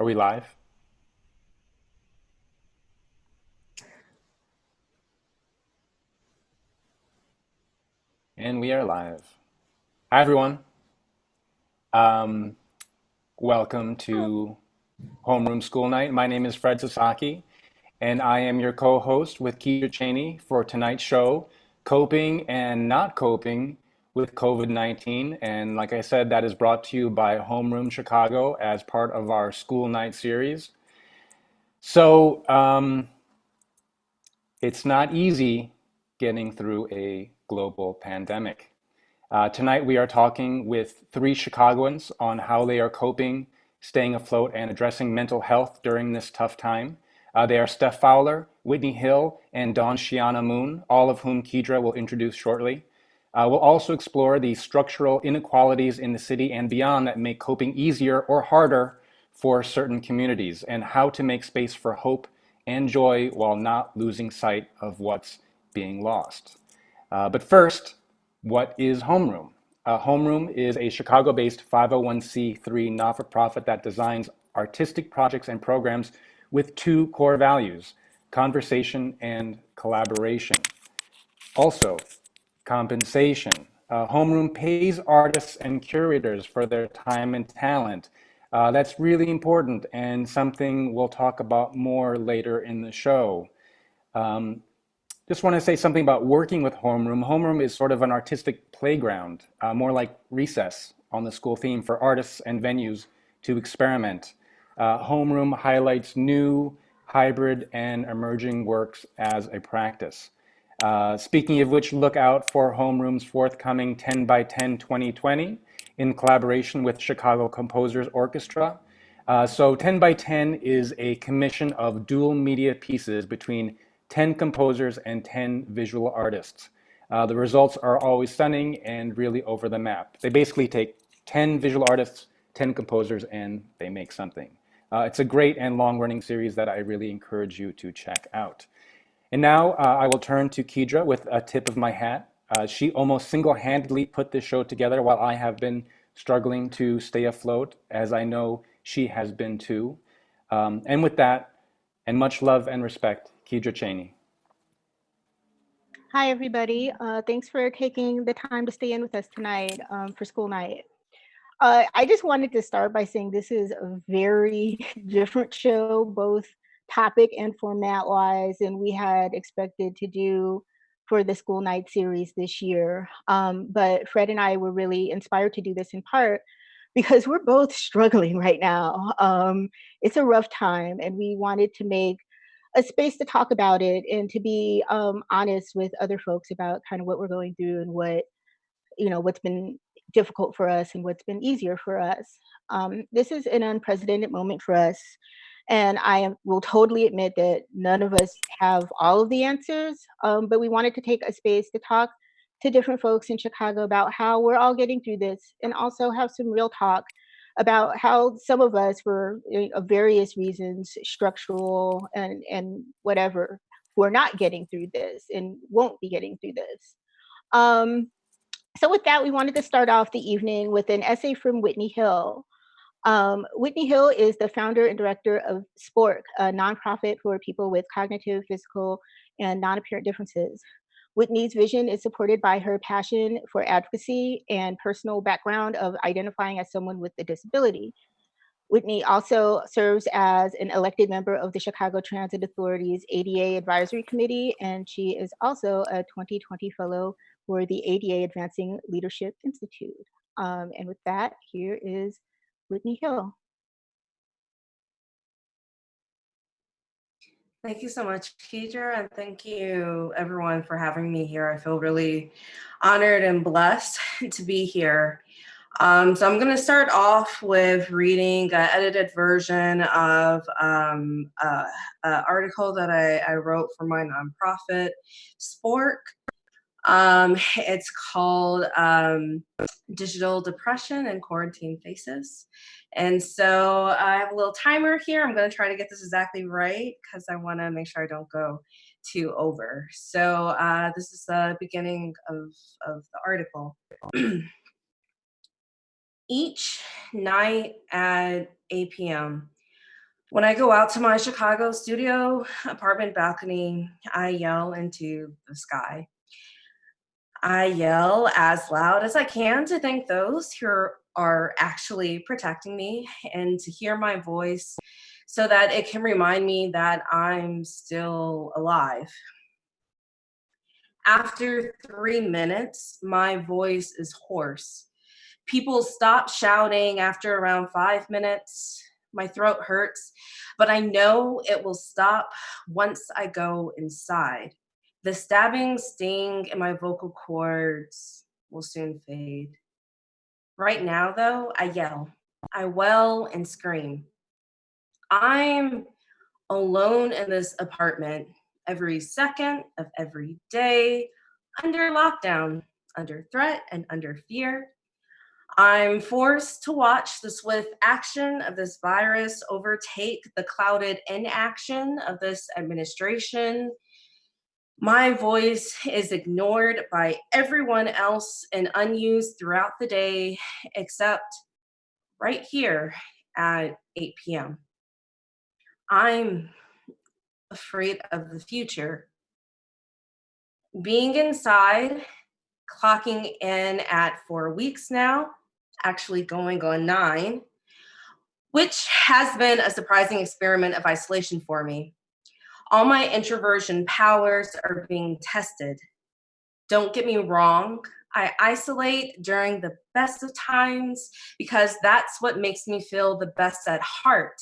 Are we live? And we are live. Hi, everyone. Um, welcome to Homeroom School Night. My name is Fred Sasaki, and I am your co-host with Keisha Cheney for tonight's show, Coping and Not Coping with COVID-19. And like I said, that is brought to you by Homeroom Chicago as part of our School Night series. So um, it's not easy getting through a global pandemic. Uh, tonight we are talking with three Chicagoans on how they are coping, staying afloat, and addressing mental health during this tough time. Uh, they are Steph Fowler, Whitney Hill, and Dawn Xiana Moon, all of whom Kedra will introduce shortly. Uh, we'll also explore the structural inequalities in the city and beyond that make coping easier or harder for certain communities and how to make space for hope and joy while not losing sight of what's being lost. Uh, but first, what is Homeroom? Uh, Homeroom is a Chicago-based 501c3 not-for-profit that designs artistic projects and programs with two core values, conversation and collaboration. Also, compensation. Uh, Homeroom pays artists and curators for their time and talent. Uh, that's really important and something we'll talk about more later in the show. Um, just want to say something about working with Homeroom. Homeroom is sort of an artistic playground, uh, more like recess on the school theme for artists and venues to experiment. Uh, Homeroom highlights new, hybrid, and emerging works as a practice. Uh, speaking of which, look out for Homeroom's forthcoming 10 by 10 2020 in collaboration with Chicago Composers Orchestra. Uh, so 10 by 10 is a commission of dual media pieces between 10 composers and 10 visual artists. Uh, the results are always stunning and really over the map. They basically take 10 visual artists, 10 composers, and they make something. Uh, it's a great and long-running series that I really encourage you to check out. And now uh, I will turn to Kedra with a tip of my hat. Uh, she almost single-handedly put this show together while I have been struggling to stay afloat, as I know she has been too. Um, and with that, and much love and respect, Kedra Cheney. Hi, everybody. Uh, thanks for taking the time to stay in with us tonight um, for school night. Uh, I just wanted to start by saying this is a very different show, both topic and format wise than we had expected to do for the school night series this year. Um, but Fred and I were really inspired to do this in part because we're both struggling right now. Um, it's a rough time and we wanted to make a space to talk about it and to be um, honest with other folks about kind of what we're going through and what, you know, what's been difficult for us and what's been easier for us. Um, this is an unprecedented moment for us and I will totally admit that none of us have all of the answers, um, but we wanted to take a space to talk to different folks in Chicago about how we're all getting through this and also have some real talk about how some of us for uh, various reasons, structural and, and whatever, who are not getting through this and won't be getting through this. Um, so with that, we wanted to start off the evening with an essay from Whitney Hill, um, Whitney Hill is the founder and director of SPORC, a nonprofit for people with cognitive, physical, and non-apparent differences. Whitney's vision is supported by her passion for advocacy and personal background of identifying as someone with a disability. Whitney also serves as an elected member of the Chicago Transit Authority's ADA Advisory Committee, and she is also a 2020 fellow for the ADA Advancing Leadership Institute. Um, and with that, here is Whitney Hill. Thank you so much, Kedra, and thank you everyone for having me here. I feel really honored and blessed to be here. Um, so I'm going to start off with reading an edited version of um, uh, an article that I, I, wrote for my nonprofit, SPORC. Um, it's called um, Digital Depression and Quarantine Faces. And so I have a little timer here. I'm going to try to get this exactly right because I want to make sure I don't go too over. So uh, this is the beginning of, of the article. Each night at 8 p.m., When I go out to my Chicago studio apartment balcony, I yell into the sky. I yell as loud as I can to thank those who are actually protecting me and to hear my voice so that it can remind me that I'm still alive. After three minutes, my voice is hoarse. People stop shouting after around five minutes. My throat hurts, but I know it will stop once I go inside. The stabbing sting in my vocal cords will soon fade. Right now, though, I yell, I wail and scream. I'm alone in this apartment every second of every day, under lockdown, under threat and under fear. I'm forced to watch the swift action of this virus overtake the clouded inaction of this administration. My voice is ignored by everyone else and unused throughout the day, except right here at 8 p.m. I'm afraid of the future. Being inside, clocking in at four weeks now, actually going on nine, which has been a surprising experiment of isolation for me. All my introversion powers are being tested. Don't get me wrong, I isolate during the best of times because that's what makes me feel the best at heart.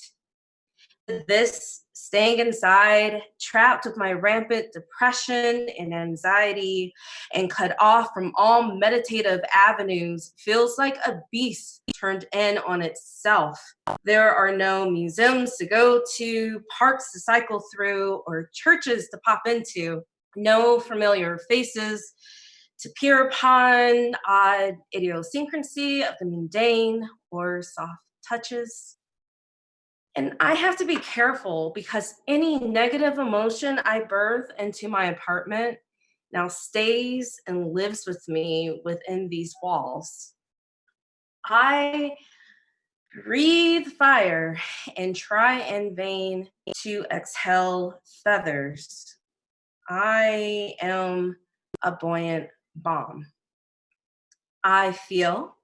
This staying inside, trapped with my rampant depression and anxiety, and cut off from all meditative avenues, feels like a beast turned in on itself. There are no museums to go to, parks to cycle through, or churches to pop into, no familiar faces to peer upon, odd idiosyncrasy of the mundane, or soft touches. And I have to be careful because any negative emotion I birth into my apartment now stays and lives with me within these walls. I breathe fire and try in vain to exhale feathers. I am a buoyant bomb. I feel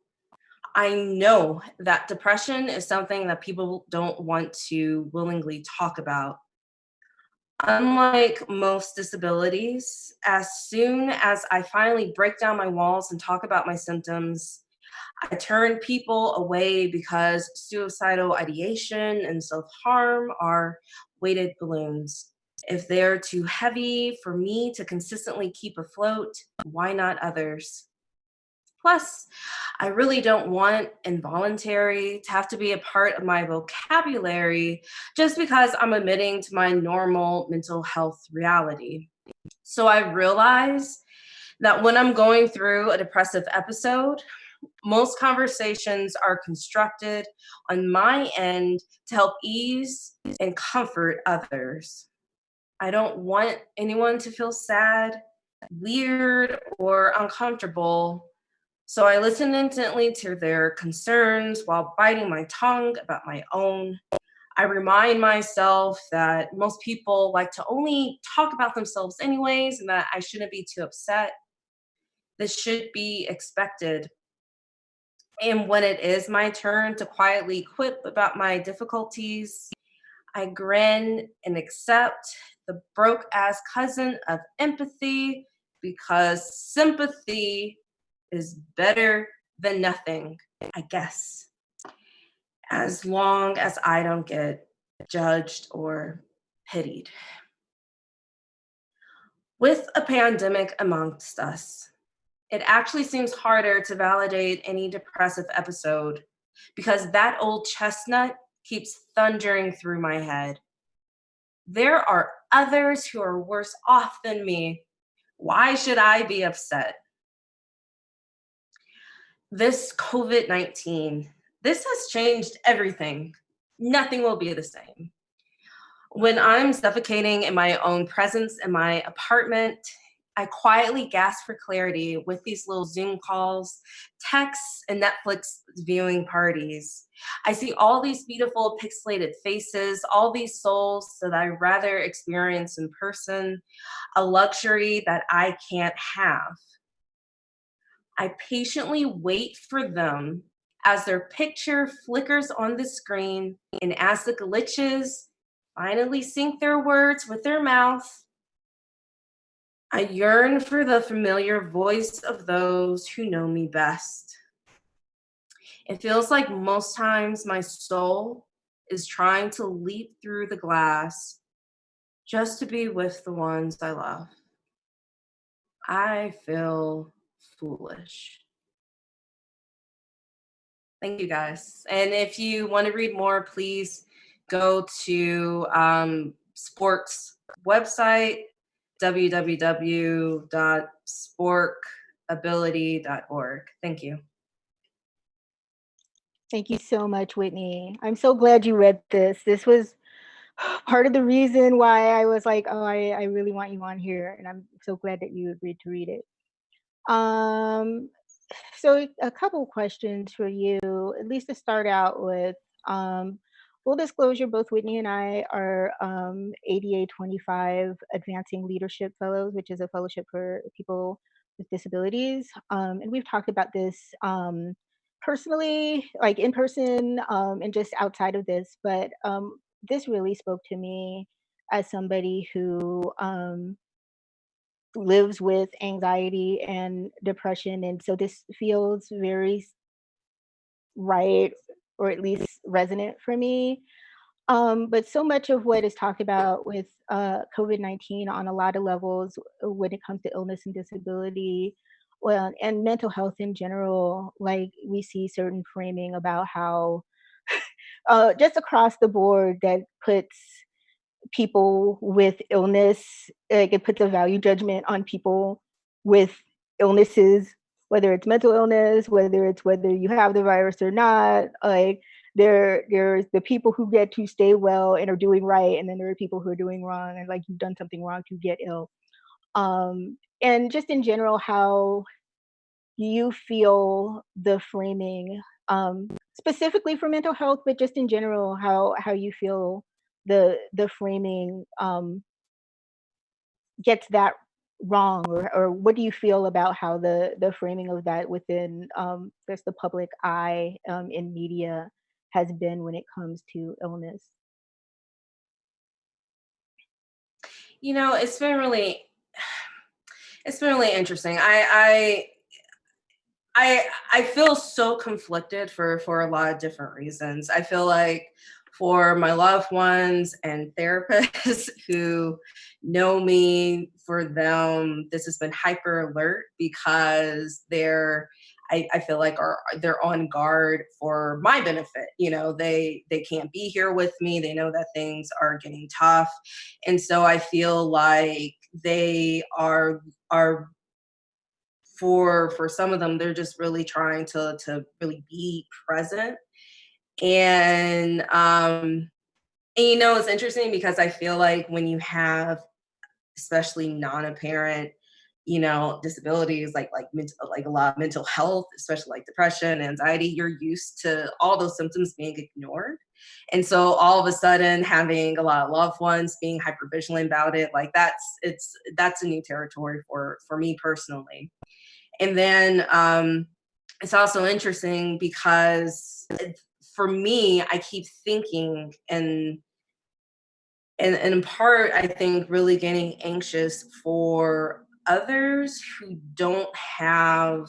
I know that depression is something that people don't want to willingly talk about. Unlike most disabilities, as soon as I finally break down my walls and talk about my symptoms, I turn people away because suicidal ideation and self-harm are weighted balloons. If they're too heavy for me to consistently keep afloat, why not others? Plus, I really don't want involuntary to have to be a part of my vocabulary just because I'm admitting to my normal mental health reality. So I realize that when I'm going through a depressive episode, most conversations are constructed on my end to help ease and comfort others. I don't want anyone to feel sad, weird, or uncomfortable so I listen intently to their concerns while biting my tongue about my own. I remind myself that most people like to only talk about themselves anyways and that I shouldn't be too upset. This should be expected. And when it is my turn to quietly quip about my difficulties, I grin and accept the broke ass cousin of empathy because sympathy is better than nothing, I guess, as long as I don't get judged or pitied. With a pandemic amongst us, it actually seems harder to validate any depressive episode because that old chestnut keeps thundering through my head. There are others who are worse off than me. Why should I be upset? This COVID-19, this has changed everything. Nothing will be the same. When I'm suffocating in my own presence in my apartment, I quietly gasp for clarity with these little Zoom calls, texts, and Netflix viewing parties. I see all these beautiful pixelated faces, all these souls that I rather experience in person, a luxury that I can't have. I patiently wait for them as their picture flickers on the screen and as the glitches finally sync their words with their mouth, I yearn for the familiar voice of those who know me best. It feels like most times my soul is trying to leap through the glass just to be with the ones I love. I feel foolish. Thank you guys. And if you want to read more, please go to um, sports website www.sporkability.org. Thank you. Thank you so much, Whitney. I'm so glad you read this. This was part of the reason why I was like, oh, I, I really want you on here. And I'm so glad that you agreed to read it. Um, so a couple questions for you, at least to start out with. Um, full disclosure, both Whitney and I are um, ADA 25 Advancing Leadership Fellows, which is a fellowship for people with disabilities. Um, and we've talked about this um, personally, like in person um, and just outside of this, but um, this really spoke to me as somebody who um, lives with anxiety and depression. And so this feels very right or at least resonant for me. Um, but so much of what is talked about with uh, COVID-19 on a lot of levels uh, when it comes to illness and disability, well, and mental health in general, like we see certain framing about how uh, just across the board that puts people with illness, like it puts a value judgment on people with illnesses whether it's mental illness, whether it's whether you have the virus or not, like there there's the people who get to stay well and are doing right, and then there are people who are doing wrong and like you've done something wrong to get ill. Um, and just in general, how you feel the framing, um, specifically for mental health, but just in general, how how you feel the the framing um, gets that wrong or, or what do you feel about how the the framing of that within um just the public eye um, in media has been when it comes to illness? You know it's been really it's been really interesting. I i i i feel so conflicted for for a lot of different reasons. I feel like for my loved ones and therapists who know me, for them, this has been hyper alert because they're I, I, feel like are they're on guard for my benefit. You know, they they can't be here with me. They know that things are getting tough. And so I feel like they are are for for some of them, they're just really trying to to really be present and um and you know it's interesting because i feel like when you have especially non-apparent you know disabilities like like like a lot of mental health especially like depression anxiety you're used to all those symptoms being ignored. And so all of a sudden having a lot of loved ones being hyper vigilant about it like that's it's that's a new territory for for me personally. And then um it's also interesting because for me, I keep thinking and and, and in part, I think really getting anxious for others who don't have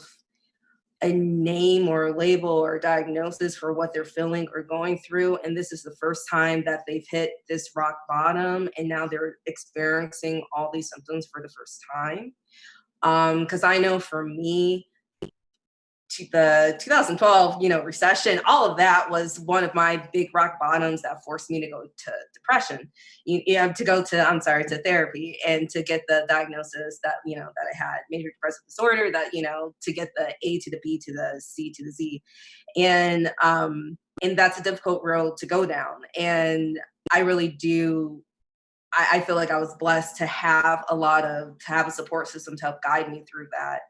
a name or a label or a diagnosis for what they're feeling or going through. And this is the first time that they've hit this rock bottom and now they're experiencing all these symptoms for the first time. Because um, I know for me, the 2012 you know recession all of that was one of my big rock bottoms that forced me to go to depression. You, you have to go to i'm sorry to therapy and to get the diagnosis that you know that i had major depressive disorder that you know to get the a to the b to the c to the z. And um and that's a difficult road to go down. And i really do I, I feel like I was blessed to have a lot of to have a support system to help guide me through that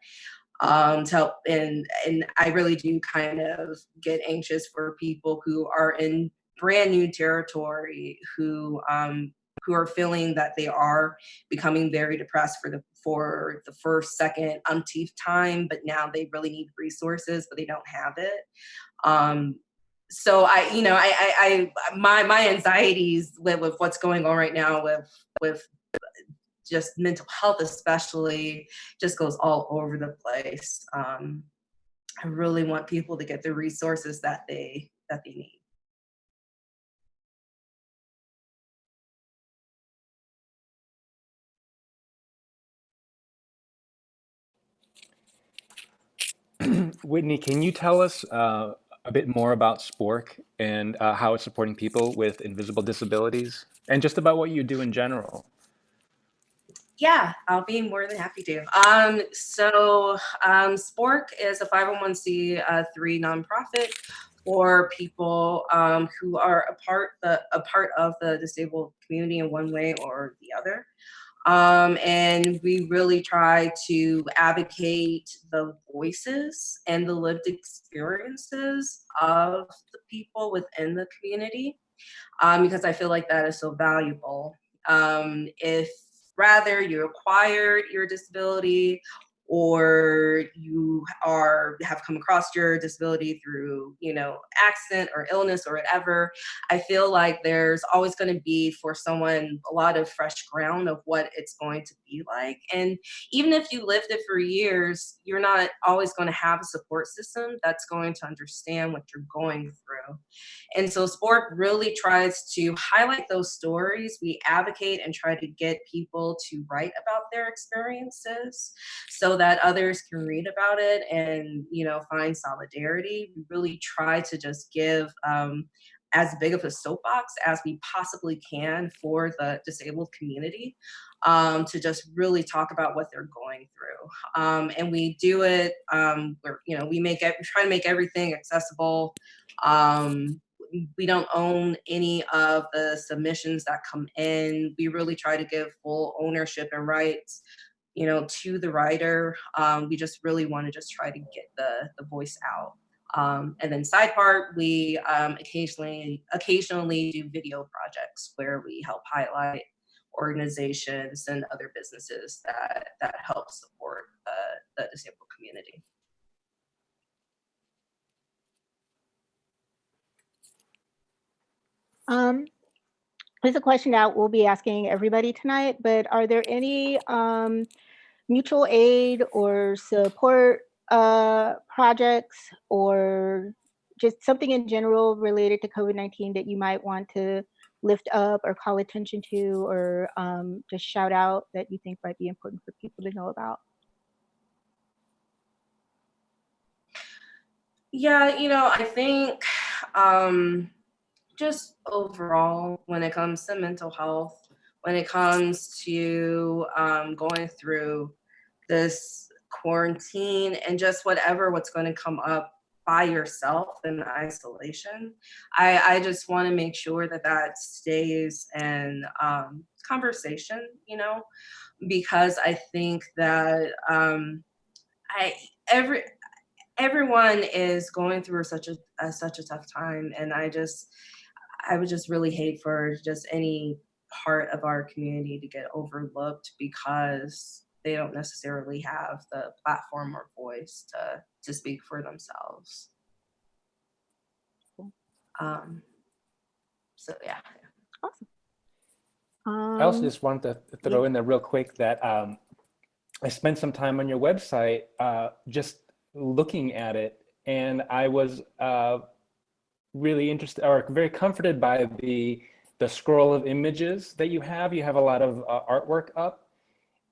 um to help and and i really do kind of get anxious for people who are in brand new territory who um who are feeling that they are becoming very depressed for the for the first second umpteenth time but now they really need resources but they don't have it. Um so I, you know, I, I, I my my anxieties with, with what's going on right now with with just mental health, especially, just goes all over the place. Um, I really want people to get the resources that they that they need. Whitney, can you tell us uh, a bit more about Spork and uh, how it's supporting people with invisible disabilities and just about what you do in general? Yeah, I'll be more than happy to. Um, so um, SPORC is a 501c3 uh, nonprofit for people um, who are a part, the, a part of the disabled community in one way or the other. Um, and we really try to advocate the voices and the lived experiences of the people within the community um, because I feel like that is so valuable. Um, if rather you acquired your disability or you are have come across your disability through you know accident or illness or whatever i feel like there's always going to be for someone a lot of fresh ground of what it's going to be like and even if you lived it for years you're not always going to have a support system that's going to understand what you're going through and so sport really tries to highlight those stories. We advocate and try to get people to write about their experiences so that others can read about it and you know find solidarity we really try to just give um, as big of a soapbox as we possibly can for the disabled community um, to just really talk about what they're going through. Um, and we do it, um, where, you know, we make it, we try to make everything accessible. Um, we don't own any of the submissions that come in. We really try to give full ownership and rights you know, to the writer. Um, we just really want to just try to get the, the voice out. Um, and then side part, we um, occasionally occasionally do video projects where we help highlight organizations and other businesses that that help support the, the disabled community. Um, there's a question that we'll be asking everybody tonight, but are there any um, mutual aid or support uh, projects or just something in general related to COVID-19 that you might want to lift up or call attention to or um, just shout out that you think might be important for people to know about? Yeah, you know, I think um, just overall, when it comes to mental health, when it comes to um, going through this quarantine and just whatever what's going to come up by yourself in isolation. I, I just want to make sure that that stays in um, conversation, you know, because I think that um, I every everyone is going through such a, a such a tough time, and I just I would just really hate for just any part of our community to get overlooked because they don't necessarily have the platform or voice to to speak for themselves. Um, so yeah. Awesome. Um, I also Um, just wanted to throw in there real quick that um, I spent some time on your website uh, just looking at it, and I was uh, really interested or very comforted by the the scroll of images that you have. You have a lot of uh, artwork up,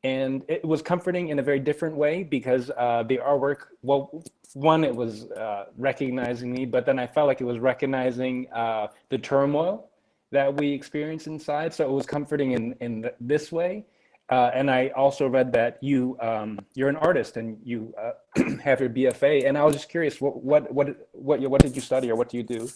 and it was comforting in a very different way because uh, the artwork, well, one, it was uh, recognizing me, but then I felt like it was recognizing uh, the turmoil that we experience inside. So it was comforting in, in th this way. Uh, and I also read that you, um, you're an artist and you uh, have your BFA. And I was just curious, what, what, what, what, what did you study or what do you do?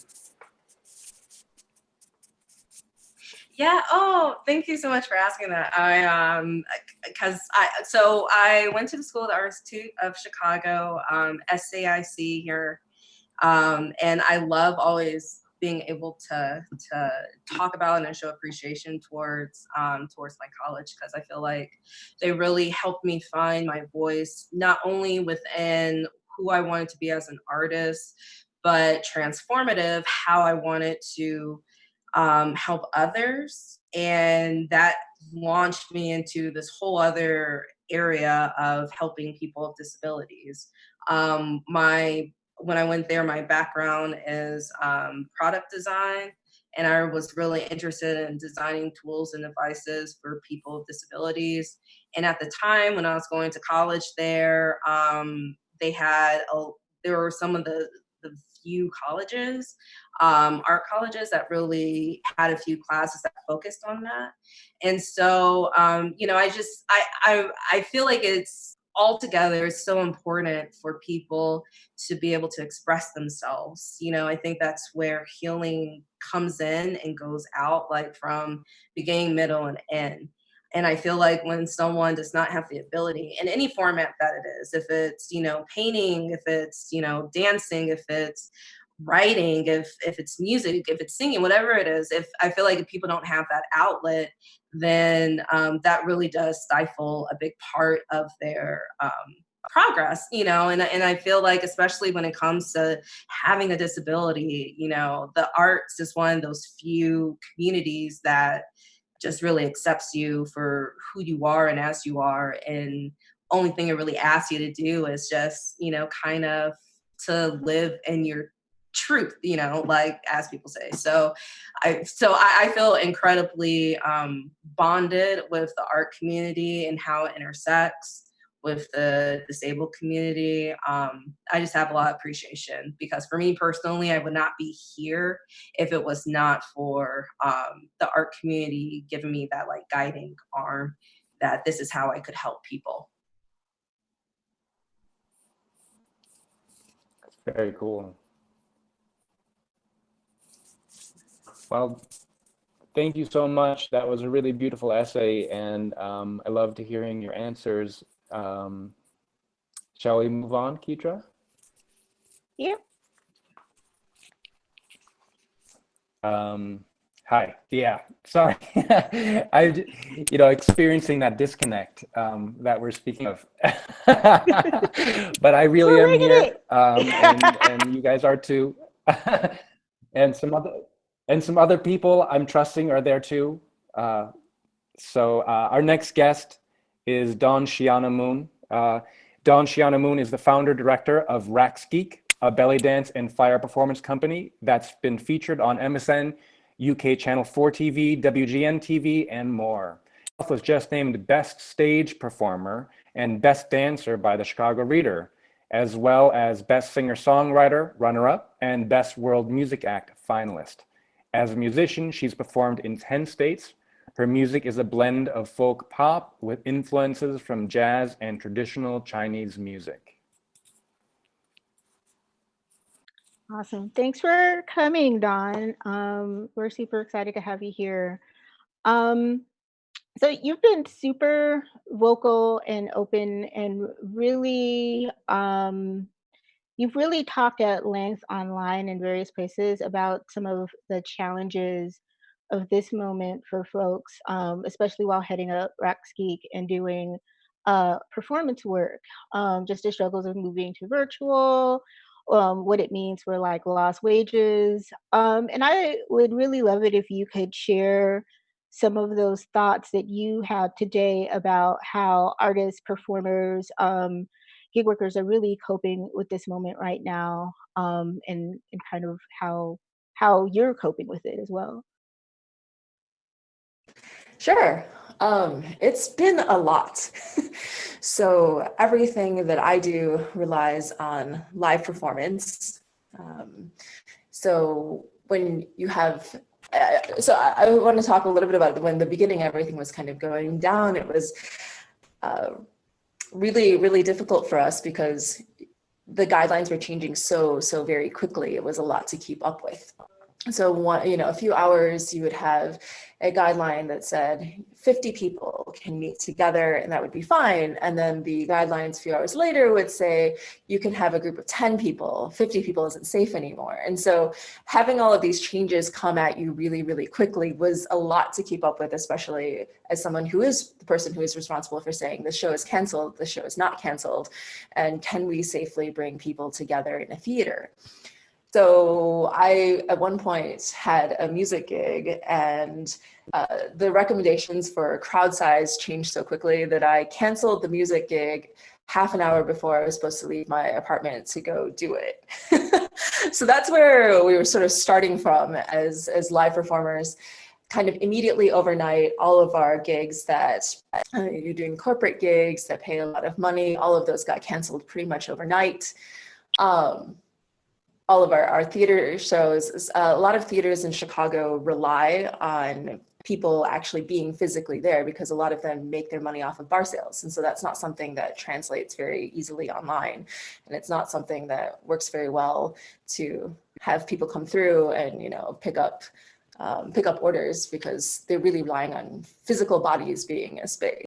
Yeah. Oh, thank you so much for asking that. I um, because I so I went to the School of the Arts of Chicago, um, SAIC here, um, and I love always being able to to talk about and show appreciation towards um, towards my college because I feel like they really helped me find my voice not only within who I wanted to be as an artist, but transformative how I wanted to um, help others, and that launched me into this whole other area of helping people with disabilities. Um, my when I went there, my background is um, product design, and I was really interested in designing tools and devices for people with disabilities. And at the time when I was going to college there, um, they had a, there were some of the the few colleges, um, art colleges that really had a few classes that focused on that. And so, um, you know, I just I I I feel like it's altogether it's so important for people to be able to express themselves you know i think that's where healing comes in and goes out like from beginning middle and end and i feel like when someone does not have the ability in any format that it is if it's you know painting if it's you know dancing if it's writing if if it's music if it's singing whatever it is if i feel like if people don't have that outlet then um, that really does stifle a big part of their um, progress you know? And, and i feel like especially when it comes to having a disability you know the arts is one of those few communities that just really accepts you for who you are and as you are and only thing it really asks you to do is just you know kind of to live in your truth you know like as people say. So i so i, I feel incredibly um, bonded with the art community and how it intersects with the disabled community um, i just have a lot of appreciation because for me personally i would not be here if it was not for um, the art community giving me that like guiding arm that this is how i could help people very cool Well, thank you so much. That was a really beautiful essay, and um, I loved hearing your answers. Um, shall we move on, Kedra? Yeah. Um, hi. Yeah. Sorry. I, you know, experiencing that disconnect um, that we're speaking of. but I really am here, um, and, and you guys are too. and some other and some other people I'm trusting are there too. Uh, so uh, our next guest is Dawn Xiana Moon. Uh, Dawn Xiana Moon is the founder director of Raks Geek, a belly dance and fire performance company that's been featured on MSN, UK Channel 4 TV, WGN TV, and more. Was just named Best Stage Performer and Best Dancer by the Chicago Reader, as well as Best Singer-Songwriter, runner-up, and Best World Music Act finalist. As a musician, she's performed in 10 states. Her music is a blend of folk pop with influences from jazz and traditional Chinese music. Awesome. Thanks for coming, Dawn. Um, we're super excited to have you here. Um, so you've been super vocal and open and really um, you've really talked at length online in various places about some of the challenges of this moment for folks, um, especially while heading up Raks Geek and doing uh, performance work, um, just the struggles of moving to virtual, um, what it means for like lost wages. Um, and I would really love it if you could share some of those thoughts that you have today about how artists, performers, um, gig workers are really coping with this moment right now um, and, and kind of how how you're coping with it as well. Sure. Um, it's been a lot. so everything that I do relies on live performance. Um, so when you have, uh, so I, I, want to talk a little bit about when the beginning everything was kind of going down. It was uh, really, really difficult for us because the guidelines were changing so, so very quickly. It was a lot to keep up with. So one, you know, a few hours you would have a guideline that said 50 people can meet together and that would be fine. And then the guidelines a few hours later would say you can have a group of 10 people, 50 people isn't safe anymore. And so having all of these changes come at you really, really quickly was a lot to keep up with, especially as someone who is the person who is responsible for saying the show is canceled, the show is not canceled, and can we safely bring people together in a theater? So I, at one point, had a music gig and uh, the recommendations for crowd size changed so quickly that I canceled the music gig half an hour before I was supposed to leave my apartment to go do it. so that's where we were sort of starting from as, as live performers kind of immediately overnight, all of our gigs that uh, you're doing corporate gigs that pay a lot of money, all of those got canceled pretty much overnight. Um, all of our, our theater shows, uh, a lot of theaters in Chicago rely on people actually being physically there because a lot of them make their money off of bar sales. And so that's not something that translates very easily online. And it's not something that works very well to have people come through and, you know, pick up um, pick up orders because they're really relying on physical bodies being a space.